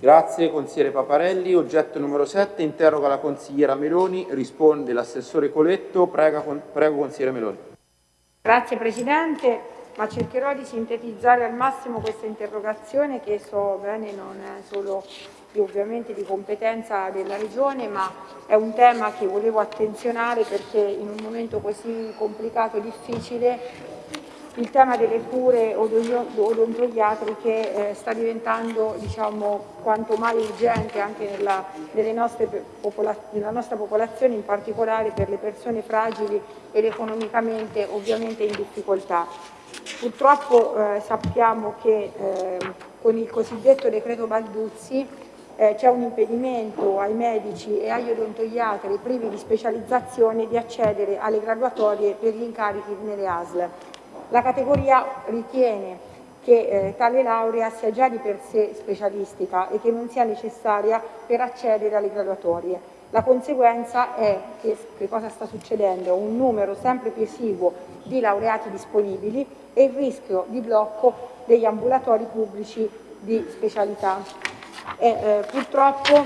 Grazie consigliere Paparelli. Oggetto numero 7, interroga la consigliera Meloni, risponde l'assessore Coletto. Prega, con, prego consigliere Meloni. Grazie Presidente, ma cercherò di sintetizzare al massimo questa interrogazione che so bene non è solo ovviamente di competenza della Regione, ma è un tema che volevo attenzionare perché in un momento così complicato e difficile il tema delle cure odontoiatriche eh, sta diventando diciamo, quanto mai urgente anche nella, popola nella, nostra popolazione, in particolare per le persone fragili ed economicamente ovviamente in difficoltà. Purtroppo eh, sappiamo che eh, con il cosiddetto decreto Balduzzi eh, c'è un impedimento ai medici e agli odontoiatri privi di specializzazione di accedere alle graduatorie per gli incarichi nelle ASL. La categoria ritiene che eh, tale laurea sia già di per sé specialistica e che non sia necessaria per accedere alle graduatorie. La conseguenza è che, che cosa sta succedendo? Un numero sempre più esiguo di laureati disponibili e il rischio di blocco degli ambulatori pubblici di specialità. E, eh, purtroppo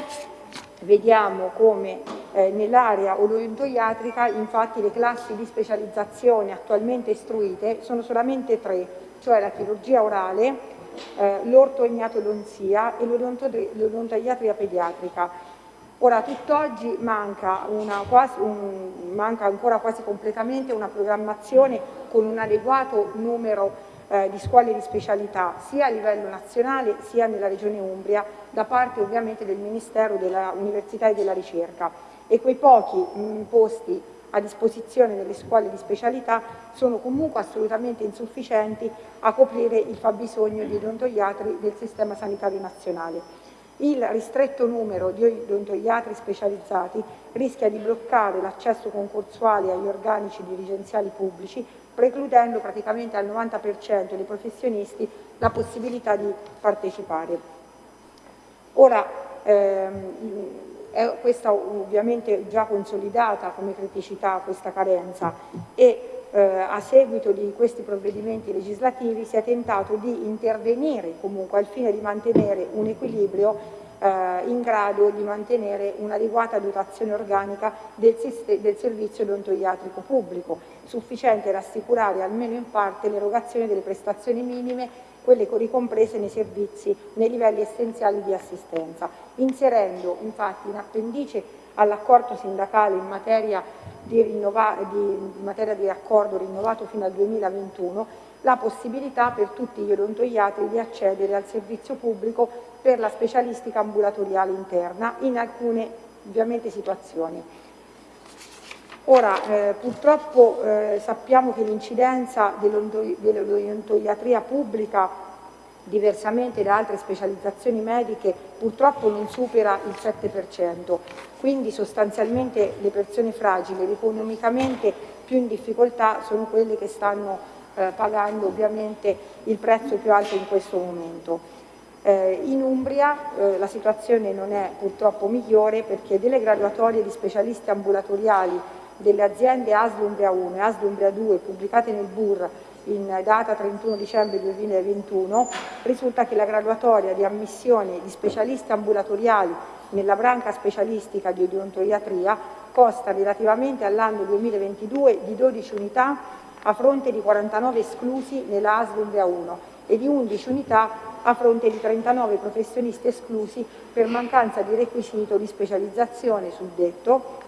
vediamo come eh, nell'area odontoiatrica infatti le classi di specializzazione attualmente istruite sono solamente tre, cioè la chirurgia orale, eh, l'ortognatodonzia e l'odontoiatria pediatrica. Ora, tutt'oggi manca, un, manca ancora quasi completamente una programmazione con un adeguato numero eh, di scuole di specialità sia a livello nazionale sia nella Regione Umbria da parte ovviamente del Ministero dell'Università e della Ricerca e quei pochi mh, posti a disposizione delle scuole di specialità sono comunque assolutamente insufficienti a coprire il fabbisogno di odontoiatri del sistema sanitario nazionale. Il ristretto numero di odontoiatri specializzati rischia di bloccare l'accesso concorsuale agli organici dirigenziali pubblici precludendo praticamente al 90% dei professionisti la possibilità di partecipare. Ora, ehm, è questa ovviamente già consolidata come criticità questa carenza e eh, a seguito di questi provvedimenti legislativi si è tentato di intervenire comunque al fine di mantenere un equilibrio eh, in grado di mantenere un'adeguata dotazione organica del, del servizio odontoiatrico pubblico, sufficiente ad assicurare almeno in parte l'erogazione delle prestazioni minime quelle ricomprese nei servizi, nei livelli essenziali di assistenza, inserendo infatti in appendice all'accordo sindacale in materia di, di, in materia di accordo rinnovato fino al 2021 la possibilità per tutti gli odontoiatri di accedere al servizio pubblico per la specialistica ambulatoriale interna in alcune ovviamente situazioni. Ora, eh, purtroppo eh, sappiamo che l'incidenza dell'odontoiatria pubblica diversamente da altre specializzazioni mediche, purtroppo non supera il 7%, quindi sostanzialmente le persone fragili economicamente più in difficoltà sono quelle che stanno eh, pagando ovviamente il prezzo più alto in questo momento. Eh, in Umbria eh, la situazione non è purtroppo migliore perché delle graduatorie di specialisti ambulatoriali delle aziende Aslumbria 1 e Aslumbria 2 pubblicate nel BUR in data 31 dicembre 2021 risulta che la graduatoria di ammissione di specialisti ambulatoriali nella branca specialistica di odontoiatria costa relativamente all'anno 2022 di 12 unità a fronte di 49 esclusi nella ASL 1 e di 11 unità a fronte di 39 professionisti esclusi per mancanza di requisito di specializzazione sul detto,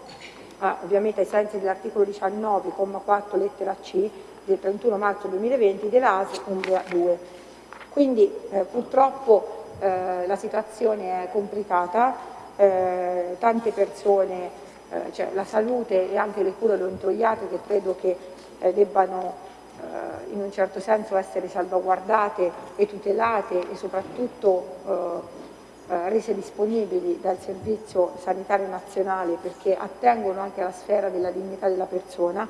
ah, ovviamente ai sensi dell'articolo 19,4 lettera C del 31 marzo 2020 dell'AS Umbria 2. Quindi eh, purtroppo eh, la situazione è complicata, eh, tante persone, eh, cioè la salute e anche le cure odontoiatriche credo che eh, debbano eh, in un certo senso essere salvaguardate e tutelate e soprattutto rese disponibili dal Servizio Sanitario Nazionale perché attengono anche alla sfera della dignità della persona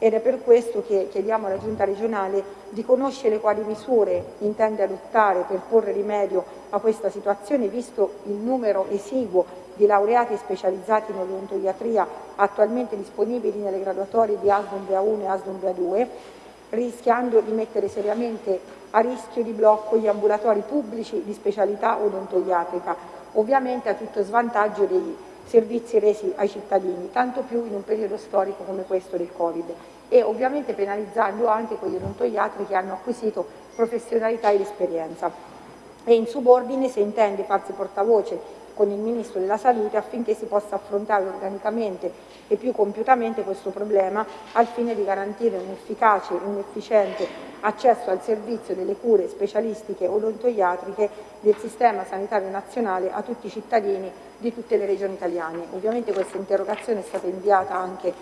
ed è per questo che chiediamo alla Giunta regionale di conoscere quali misure intende adottare per porre rimedio a questa situazione visto il numero esiguo di laureati specializzati in odontoiatria attualmente disponibili nelle graduatorie di ASDUMBRA 1 e ASDUMBRA 2 rischiando di mettere seriamente a rischio di blocco gli ambulatori pubblici di specialità odontoiatrica, ovviamente a tutto svantaggio dei servizi resi ai cittadini, tanto più in un periodo storico come questo del Covid e ovviamente penalizzando anche quegli odontoiatri che hanno acquisito professionalità ed esperienza. E in subordine si intende farsi portavoce con il Ministro della Salute affinché si possa affrontare organicamente e più compiutamente questo problema al fine di garantire un efficace e un efficiente accesso al servizio delle cure specialistiche odontoiatriche del sistema sanitario nazionale a tutti i cittadini di tutte le regioni italiane. Ovviamente questa interrogazione è stata inviata anche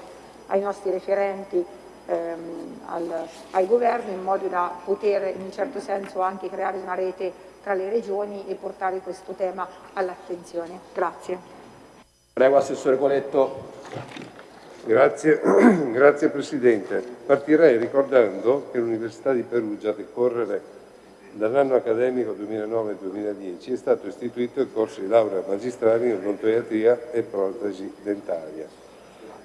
ai nostri referenti ehm, al, al governo in modo da poter in un certo senso anche creare una rete tra le regioni e portare questo tema all'attenzione. Grazie. Prego Assessore Coletto. Grazie. Grazie Presidente. Partirei ricordando che l'Università di Perugia, a decorrere dall'anno accademico 2009-2010, è stato istituito il corso di laurea magistrale in odontoiatria e protesi dentaria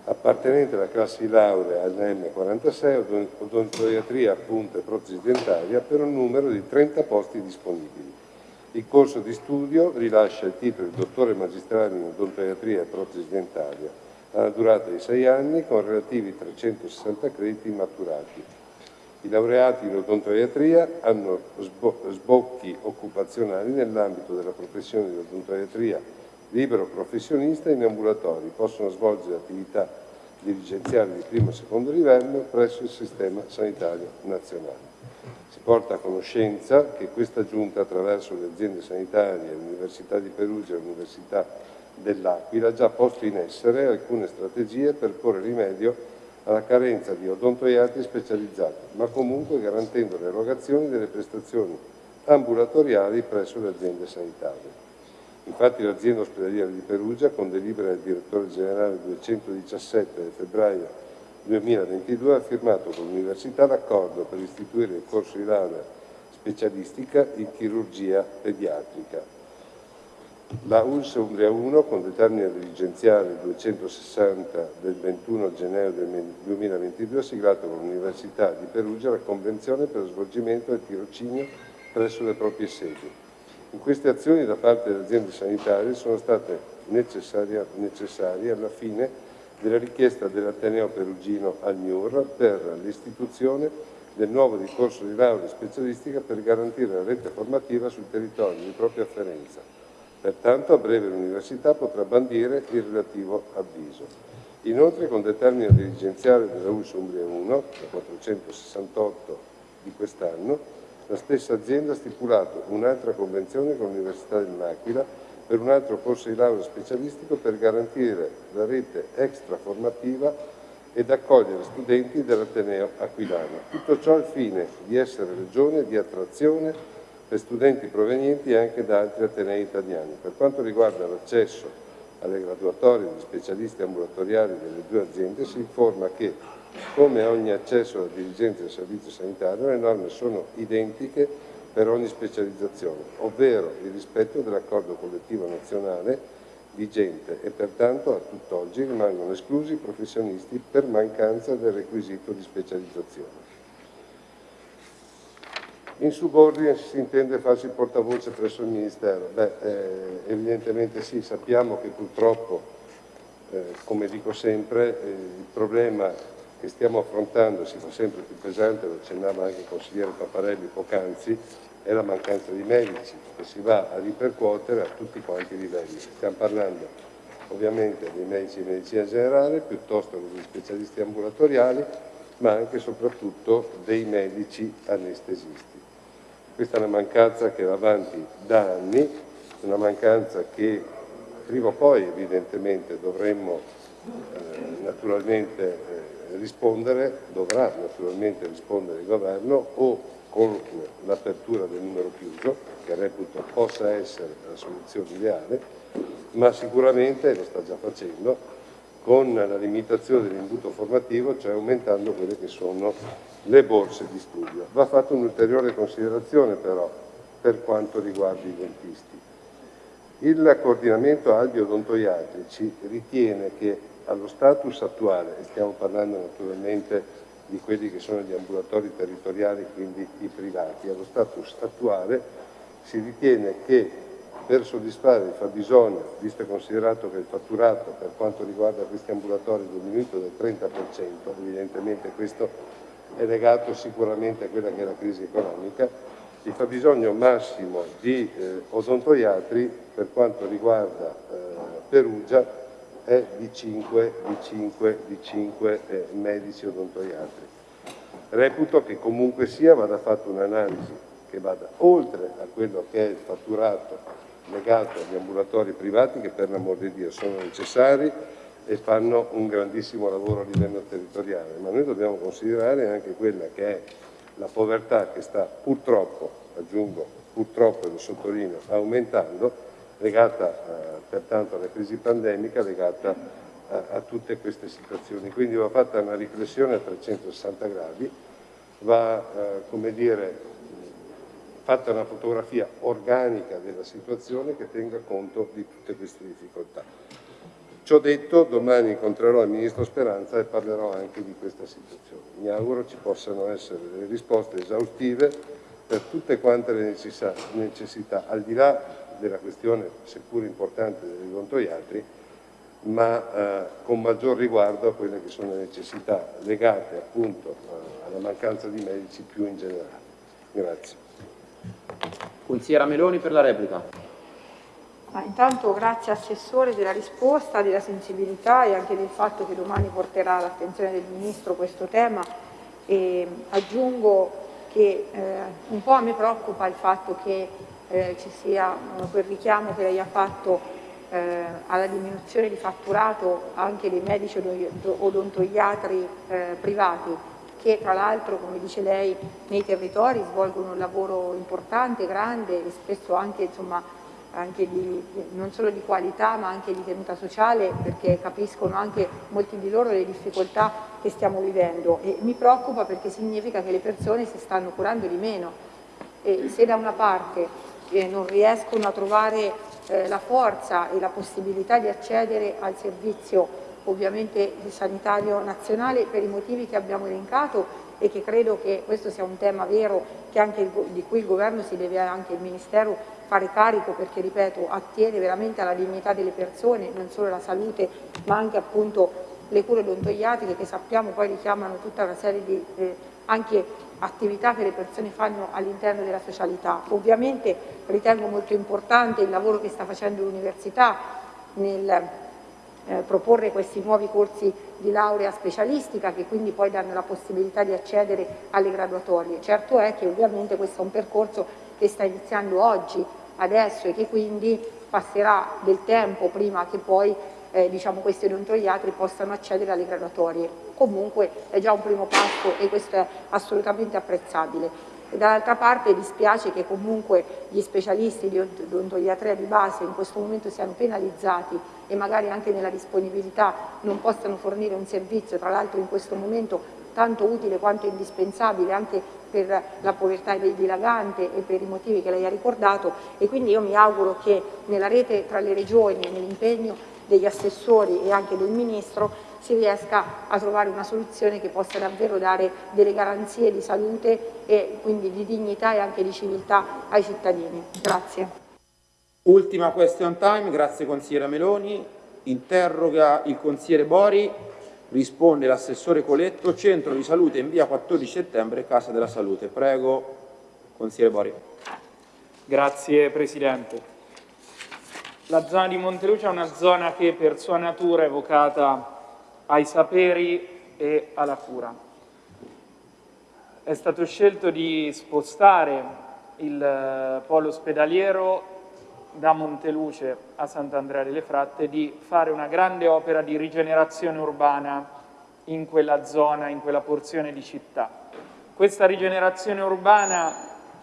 appartenente alla classe di laurea ANM46, odontoiatria appunto e protesi dentaria, per un numero di 30 posti disponibili. Il corso di studio rilascia il titolo di dottore magistrale in odontoiatria e protesi dentaria, alla durata di 6 anni con relativi 360 crediti maturati. I laureati in odontoiatria hanno sbocchi occupazionali nell'ambito della professione di odontoiatria libero professionista in ambulatori, possono svolgere attività dirigenziali di primo e secondo livello presso il sistema sanitario nazionale. Si porta a conoscenza che questa Giunta, attraverso le aziende sanitarie, l'Università di Perugia e l'Università dell'Aquila, ha già posto in essere alcune strategie per porre rimedio alla carenza di odontoiatri specializzati, ma comunque garantendo l'erogazione delle prestazioni ambulatoriali presso le aziende sanitarie. Infatti l'azienda ospedaliera di Perugia, con delibera del direttore generale 217 del febbraio 2022, ha firmato con l'Università l'accordo per istituire il corso di laurea specialistica in chirurgia pediatrica. La ULS Umbria 1, con determine dirigenziale 260 del 21 gennaio 2022, ha siglato con l'Università di Perugia la convenzione per lo svolgimento del tirocinio presso le proprie sedi. In queste azioni da parte delle aziende sanitarie sono state necessarie, alla fine della richiesta dell'Ateneo Perugino al MIUR per l'istituzione del nuovo ricorso di laurea specialistica per garantire la rete formativa sul territorio di propria afferenza. Pertanto a breve l'Università potrà bandire il relativo avviso. Inoltre con determina dirigenziale della US Umbria 1, 468 di quest'anno, la stessa azienda ha stipulato un'altra convenzione con l'Università dell'Aquila per un altro corso di laurea specialistico per garantire la rete extraformativa ed accogliere studenti dell'Ateneo Aquilano. Tutto ciò al fine di essere regione di attrazione per studenti provenienti anche da altri Atenei italiani. Per quanto riguarda l'accesso alle graduatorie di specialisti ambulatoriali delle due aziende si informa che come ogni accesso alla dirigenza del servizio sanitario, le norme sono identiche per ogni specializzazione, ovvero il rispetto dell'accordo collettivo nazionale vigente e pertanto a tutt'oggi rimangono esclusi i professionisti per mancanza del requisito di specializzazione. In subordine si intende farsi portavoce presso il Ministero? Beh, eh, evidentemente sì, sappiamo che purtroppo, eh, come dico sempre, eh, il problema che stiamo affrontando si fa sempre più pesante, lo accennava anche il consigliere Paparelli poc'anzi, è la mancanza di medici che si va a ripercuotere a tutti quanti i livelli. Stiamo parlando ovviamente dei medici di medicina generale, piuttosto che degli specialisti ambulatoriali, ma anche e soprattutto dei medici anestesisti. Questa è una mancanza che va avanti da anni, una mancanza che prima o poi evidentemente dovremmo eh, naturalmente eh, rispondere, dovrà naturalmente rispondere il governo o con l'apertura del numero chiuso, che reputo possa essere la soluzione ideale, ma sicuramente, lo sta già facendo, con la limitazione dell'imbuto formativo, cioè aumentando quelle che sono le borse di studio. Va fatta un'ulteriore considerazione però per quanto riguarda i dentisti. Il coordinamento albi odontoiatrici ritiene che allo status attuale, e stiamo parlando naturalmente di quelli che sono gli ambulatori territoriali, quindi i privati. Allo status attuale si ritiene che per soddisfare il fabbisogno, visto e considerato che il fatturato per quanto riguarda questi ambulatori è diminuito del 30%, evidentemente questo è legato sicuramente a quella che è la crisi economica, il fabbisogno massimo di eh, odontoiatri per quanto riguarda eh, Perugia è di 5, di 5, di 5 eh, medici odontoiatri. Reputo che comunque sia vada fatta un'analisi che vada oltre a quello che è il fatturato legato agli ambulatori privati che per l'amor di Dio sono necessari e fanno un grandissimo lavoro a livello territoriale, ma noi dobbiamo considerare anche quella che è la povertà che sta purtroppo, aggiungo purtroppo e lo sottolineo, aumentando legata eh, pertanto alla crisi pandemica, legata a, a, tutte queste situazioni. Quindi va fatta una riflessione a 360 gradi, va eh, come dire, fatta una fotografia organica della situazione che tenga conto di tutte queste difficoltà. Ciò detto, domani incontrerò il Ministro Speranza e parlerò anche di questa situazione. Mi auguro ci possano essere delle risposte esaustive per tutte quante le necessità, al di là della questione seppur importante degli odontoiatri, ma eh, con maggior riguardo a quelle che sono le necessità legate appunto eh, alla mancanza di medici più in generale. Grazie. Consigliera Meloni per la replica. Ma intanto grazie Assessore della risposta, della sensibilità e anche del fatto che domani porterà all'attenzione del Ministro questo tema. E aggiungo che eh, un po' mi preoccupa il fatto che eh, ci sia eh, quel richiamo che lei ha fatto eh, alla diminuzione di fatturato anche dei medici odontoiatri eh, privati che tra l'altro, come dice lei, nei territori svolgono un lavoro importante, grande e spesso anche, insomma, anche di, non solo di qualità ma anche di tenuta sociale perché capiscono anche molti di loro le difficoltà che stiamo vivendo. E mi preoccupa perché significa che le persone si stanno curando di meno. E se da una parte eh, non riescono a trovare eh, la forza e la possibilità di accedere al servizio ovviamente sanitario nazionale per i motivi che abbiamo elencato e che credo che questo sia un tema vero il, di cui il Governo si deve anche il Ministero fare carico perché, ripeto, attiene veramente alla dignità delle persone, non solo alla salute ma anche appunto le cure odontoiatriche che sappiamo poi richiamano tutta una serie di eh, anche attività che le persone fanno all'interno della socialità. Ovviamente ritengo molto importante il lavoro che sta facendo l'Università nel eh, proporre questi nuovi corsi di laurea specialistica che quindi poi danno la possibilità di accedere alle graduatorie. Certo è che ovviamente questo è un percorso che sta iniziando oggi, adesso e che quindi passerà del tempo prima che poi eh, diciamo, questi odontoiatri possano accedere alle graduatorie. Comunque è già un primo passo e questo è assolutamente apprezzabile. Dall'altra parte dispiace che comunque gli specialisti di odontoiatria di base in questo momento siano penalizzati e magari anche nella disponibilità non possano fornire un servizio, tra l'altro in questo momento tanto utile quanto indispensabile anche per la povertà dilagante e per i motivi che lei ha ricordato e quindi io mi auguro che nella rete tra le regioni e nell'impegno degli assessori e anche del Ministro si riesca a trovare una soluzione che possa davvero dare delle garanzie di salute e quindi di dignità e anche di civiltà ai cittadini. Grazie. Ultima question time, grazie consigliera Meloni. Interroga il consigliere Bori, risponde l'assessore Coletto, centro di salute in via 14 settembre, Casa della Salute. Prego, consigliere Bori. Grazie Presidente. La zona di Montelucia è una zona che per sua natura è evocata ai saperi e alla cura. È stato scelto di spostare il eh, polo ospedaliero da Monteluce a Sant'Andrea delle Fratte di fare una grande opera di rigenerazione urbana in quella zona, in quella porzione di città. Questa rigenerazione urbana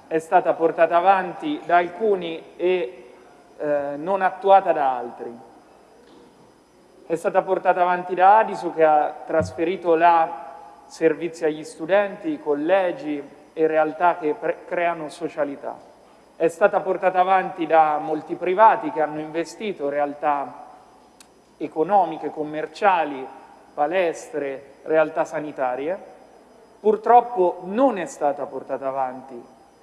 è stata portata avanti da alcuni e eh, non attuata da altri. È stata portata avanti da Adisu che ha trasferito là servizi agli studenti, collegi e realtà che creano socialità. È stata portata avanti da molti privati che hanno investito realtà economiche, commerciali, palestre, realtà sanitarie. Purtroppo non è stata portata avanti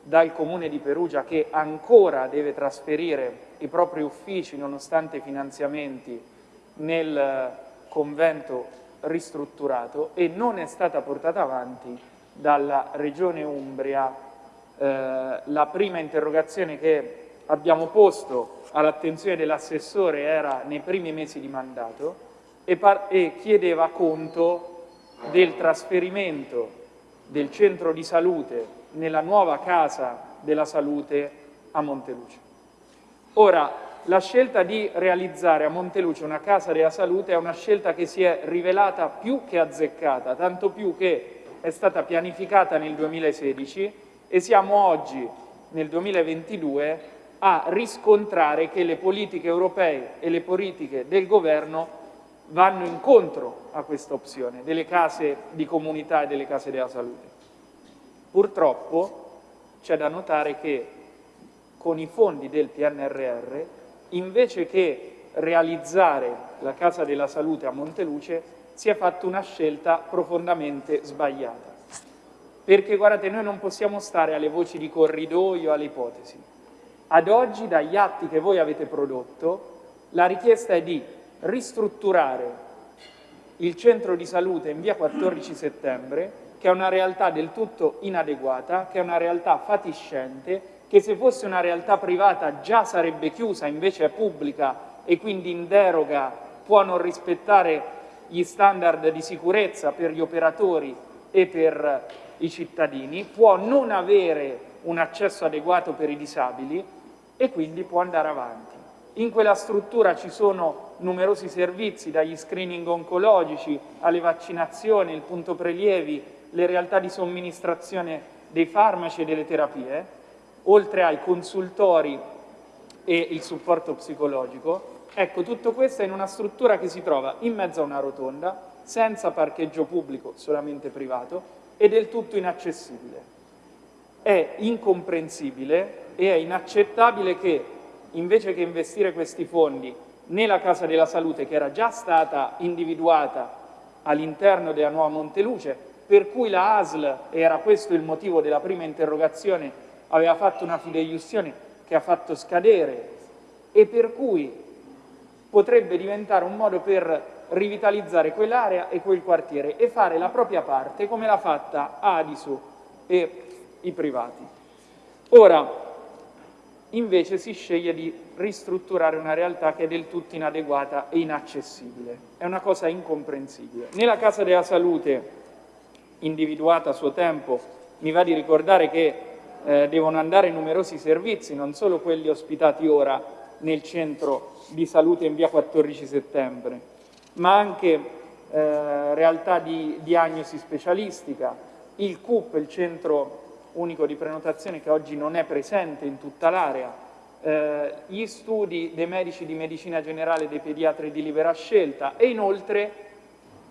dal Comune di Perugia che ancora deve trasferire i propri uffici nonostante i finanziamenti nel convento ristrutturato e non è stata portata avanti dalla Regione Umbria eh, la prima interrogazione che abbiamo posto all'attenzione dell'assessore era nei primi mesi di mandato e, e chiedeva conto del trasferimento del centro di salute nella nuova casa della salute a Monteluce. Ora, la scelta di realizzare a Monteluce una casa della salute è una scelta che si è rivelata più che azzeccata, tanto più che è stata pianificata nel 2016 e siamo oggi, nel 2022, a riscontrare che le politiche europee e le politiche del governo vanno incontro a questa opzione delle case di comunità e delle case della salute. Purtroppo c'è da notare che con i fondi del PNRR, invece che realizzare la Casa della Salute a Monteluce, si è fatta una scelta profondamente sbagliata. Perché guardate, noi non possiamo stare alle voci di corridoio, alle ipotesi. Ad oggi, dagli atti che voi avete prodotto, la richiesta è di ristrutturare il centro di salute in via 14 settembre, che è una realtà del tutto inadeguata, che è una realtà fatiscente, che se fosse una realtà privata già sarebbe chiusa, invece è pubblica e quindi in deroga può non rispettare gli standard di sicurezza per gli operatori e per i cittadini, può non avere un accesso adeguato per i disabili e quindi può andare avanti. In quella struttura ci sono numerosi servizi, dagli screening oncologici alle vaccinazioni, il punto prelievi, le realtà di somministrazione dei farmaci e delle terapie, oltre ai consultori e il supporto psicologico. Ecco, tutto questo è in una struttura che si trova in mezzo a una rotonda, senza parcheggio pubblico, solamente privato, e del tutto inaccessibile. È incomprensibile e è inaccettabile che, invece che investire questi fondi nella Casa della Salute, che era già stata individuata all'interno della nuova Monteluce, per cui la ASL, era questo il motivo della prima interrogazione, aveva fatto una fideiussione che ha fatto scadere e per cui potrebbe diventare un modo per rivitalizzare quell'area e quel quartiere e fare la propria parte come l'ha fatta Adisu e i privati. Ora, invece si sceglie di ristrutturare una realtà che è del tutto inadeguata e inaccessibile. È una cosa incomprensibile. Nella Casa della Salute, individuata a suo tempo, mi va di ricordare che eh, devono andare numerosi servizi, non solo quelli ospitati ora nel centro di salute in via 14 settembre, ma anche eh, realtà di diagnosi specialistica, il CUP, il centro unico di prenotazione che oggi non è presente in tutta l'area, eh, gli studi dei medici di medicina generale e dei pediatri di libera scelta e inoltre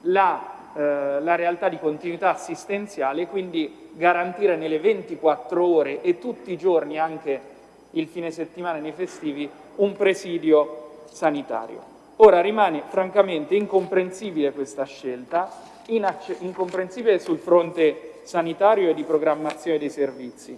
la, eh, la realtà di continuità assistenziale, quindi garantire nelle 24 ore e tutti i giorni, anche il fine settimana e nei festivi, un presidio sanitario. Ora rimane francamente incomprensibile questa scelta, incomprensibile sul fronte sanitario e di programmazione dei servizi.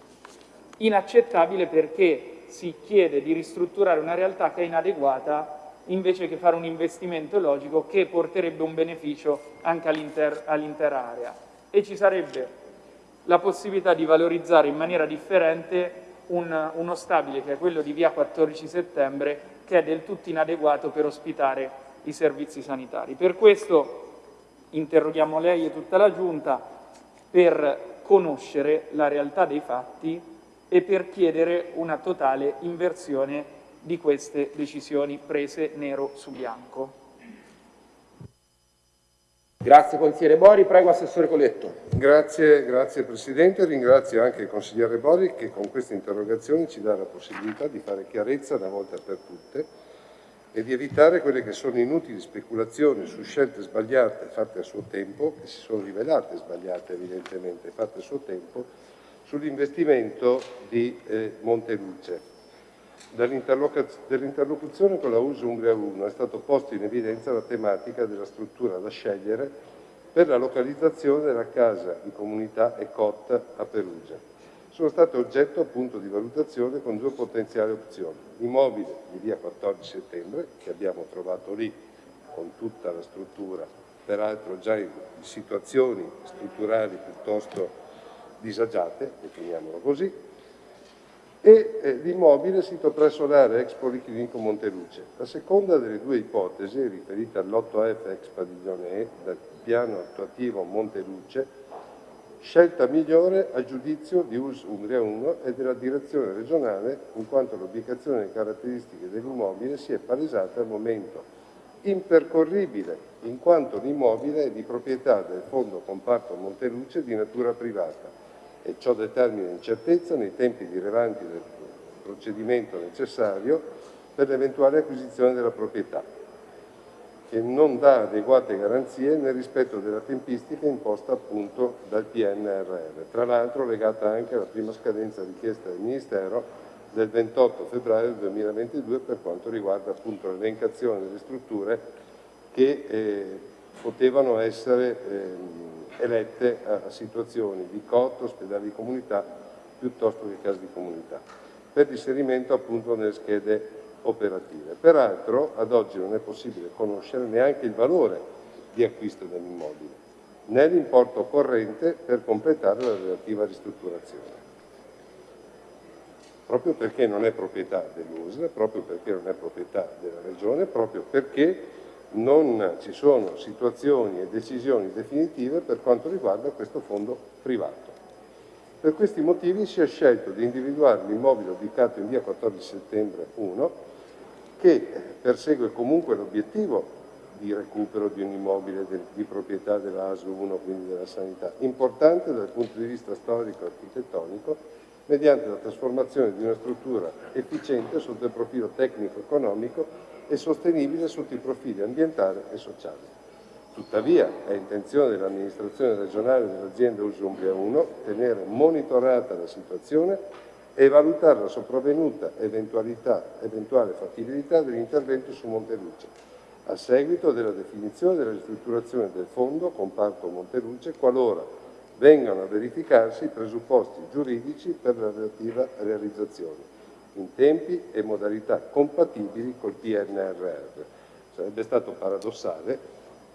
Inaccettabile perché si chiede di ristrutturare una realtà che è inadeguata invece che fare un investimento logico che porterebbe un beneficio anche all'intera all area. E ci sarebbe la possibilità di valorizzare in maniera differente un, uno stabile che è quello di via 14 settembre che è del tutto inadeguato per ospitare i servizi sanitari. Per questo interroghiamo lei e tutta la Giunta per conoscere la realtà dei fatti e per chiedere una totale inversione di queste decisioni prese nero su bianco. Grazie consigliere Bori, prego Assessore Coletto. Grazie, grazie Presidente, ringrazio anche il consigliere Bori che con queste interrogazioni ci dà la possibilità di fare chiarezza una volta per tutte e di evitare quelle che sono inutili speculazioni su scelte sbagliate fatte a suo tempo, che si sono rivelate sbagliate evidentemente, fatte a suo tempo, sull'investimento di eh, Monteluce. Dall'interlocuzione con la US Umbria 1 è stato posto in evidenza la tematica della struttura da scegliere per la localizzazione della casa di comunità ECOT a Perugia. Sono state oggetto appunto di valutazione con due potenziali opzioni. Immobile di via 14 settembre, che abbiamo trovato lì con tutta la struttura, peraltro già in situazioni strutturali piuttosto disagiate, definiamolo così, e eh, l'immobile sito presso l'area ex Policlinico Monteluce. La seconda delle due ipotesi, riferita all'8F ex Padiglione E del piano attuativo Monteluce, scelta migliore a giudizio di US Umbria 1 e della direzione regionale, in quanto l'ubicazione e caratteristiche dell'immobile si è palesata al momento impercorribile, in quanto l'immobile è di proprietà del fondo comparto Monteluce di natura privata e ciò determina incertezza nei tempi rilevanti del procedimento necessario per l'eventuale acquisizione della proprietà, che non dà adeguate garanzie nel rispetto della tempistica imposta appunto dal PNRR, tra l'altro legata anche alla prima scadenza richiesta dal Ministero del 28 febbraio 2022 per quanto riguarda appunto l'elencazione delle strutture che eh, potevano essere eh, elette a, situazioni di COT, ospedali di comunità, piuttosto che case di comunità, per l'inserimento appunto nelle schede operative. Peraltro ad oggi non è possibile conoscere neanche il valore di acquisto dell'immobile, né l'importo corrente per completare la relativa ristrutturazione. Proprio perché non è proprietà dell'USL, proprio perché non è proprietà della Regione, proprio perché non ci sono situazioni e decisioni definitive per quanto riguarda questo fondo privato. Per questi motivi si è scelto di individuare l'immobile ubicato in via 14 settembre 1 che persegue comunque l'obiettivo di recupero di un immobile di proprietà della ASU 1, quindi della sanità, importante dal punto di vista storico-architettonico, mediante la trasformazione di una struttura efficiente sotto il profilo tecnico-economico e sostenibile sotto i profili ambientale e sociale. Tuttavia è intenzione dell'amministrazione regionale dell'azienda Usumbria 1 tenere monitorata la situazione e valutare la sopravvenuta eventuale fattibilità dell'intervento su Monteluce, a seguito della definizione della ristrutturazione del fondo comparto Monteluce qualora vengano a verificarsi i presupposti giuridici per la relativa realizzazione in tempi e modalità compatibili col PNRR. Sarebbe stato paradossale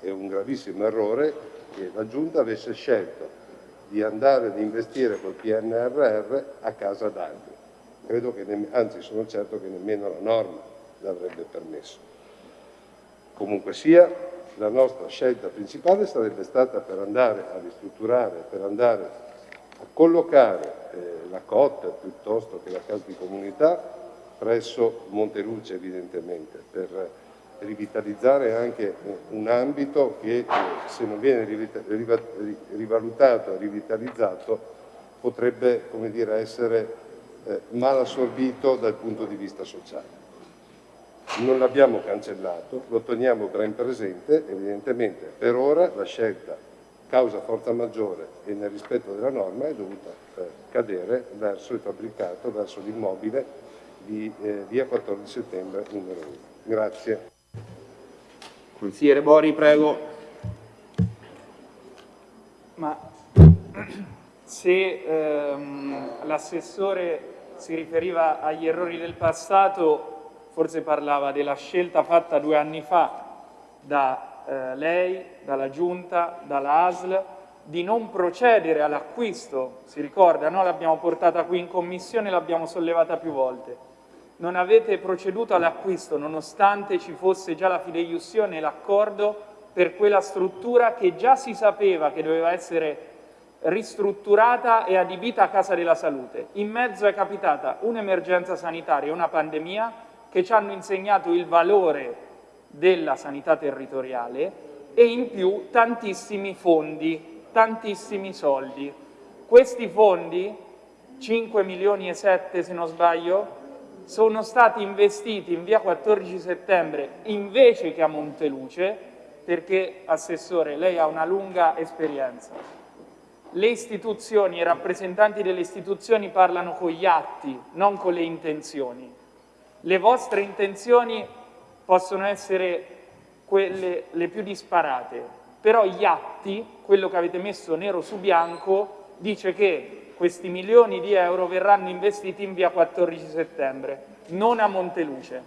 e un gravissimo errore che la Giunta avesse scelto di andare ad investire col PNRR a casa d'altri. Credo che, anzi sono certo che nemmeno la norma l'avrebbe permesso. Comunque sia, la nostra scelta principale sarebbe stata per andare a ristrutturare, per andare collocare eh, la COT piuttosto che la casa di comunità presso Monteluce evidentemente per rivitalizzare anche un ambito che eh, se non viene rivalutato e rivitalizzato potrebbe dire, essere eh, mal assorbito dal punto di vista sociale. Non l'abbiamo cancellato, lo teniamo ben presente, evidentemente per ora la scelta causa forza maggiore e nel rispetto della norma è dovuta eh, cadere verso il fabbricato, verso l'immobile di eh, via 14 settembre numero 1. Grazie. Consigliere Bori, prego. Ma se ehm, l'assessore si riferiva agli errori del passato, forse parlava della scelta fatta due anni fa da eh, lei, dalla Giunta, dalla ASL, di non procedere all'acquisto, si ricorda, noi l'abbiamo portata qui in Commissione l'abbiamo sollevata più volte. Non avete proceduto all'acquisto nonostante ci fosse già la fideiussione e l'accordo per quella struttura che già si sapeva che doveva essere ristrutturata e adibita a Casa della Salute. In mezzo è capitata un'emergenza sanitaria una pandemia che ci hanno insegnato il valore della sanità territoriale e in più tantissimi fondi, tantissimi soldi. Questi fondi, 5 milioni e 7 se non sbaglio, sono stati investiti in via 14 settembre invece che a Monteluce, perché, Assessore, lei ha una lunga esperienza. Le istituzioni i rappresentanti delle istituzioni parlano con gli atti, non con le intenzioni. Le vostre intenzioni possono essere quelle le più disparate, però gli atti, quello che avete messo nero su bianco, dice che questi milioni di euro verranno investiti in via 14 settembre, non a Monteluce.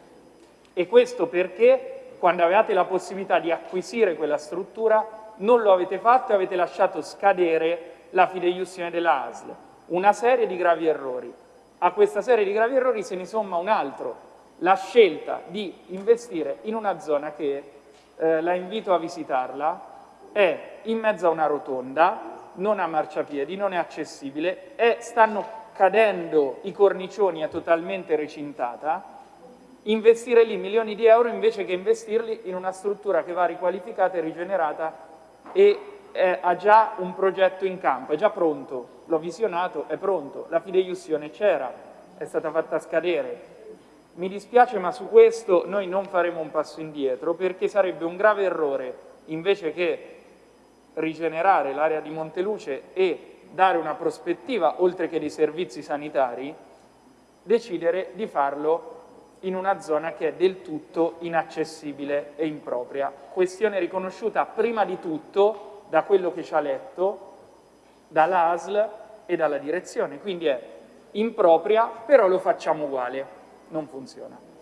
E questo perché quando avevate la possibilità di acquisire quella struttura non lo avete fatto e avete lasciato scadere la fideiussione della ASL. Una serie di gravi errori. A questa serie di gravi errori se ne somma un altro, la scelta di investire in una zona che, eh, la invito a visitarla, è in mezzo a una rotonda, non ha marciapiedi, non è accessibile, è, stanno cadendo i cornicioni, è totalmente recintata, investire lì milioni di euro invece che investirli in una struttura che va riqualificata e rigenerata e è, ha già un progetto in campo, è già pronto, l'ho visionato, è pronto, la fideiussione c'era, è stata fatta scadere. Mi dispiace ma su questo noi non faremo un passo indietro perché sarebbe un grave errore invece che rigenerare l'area di Monteluce e dare una prospettiva oltre che dei servizi sanitari, decidere di farlo in una zona che è del tutto inaccessibile e impropria. Questione riconosciuta prima di tutto da quello che ci ha letto, dall'ASL e dalla direzione, quindi è impropria, però lo facciamo uguale, non funziona.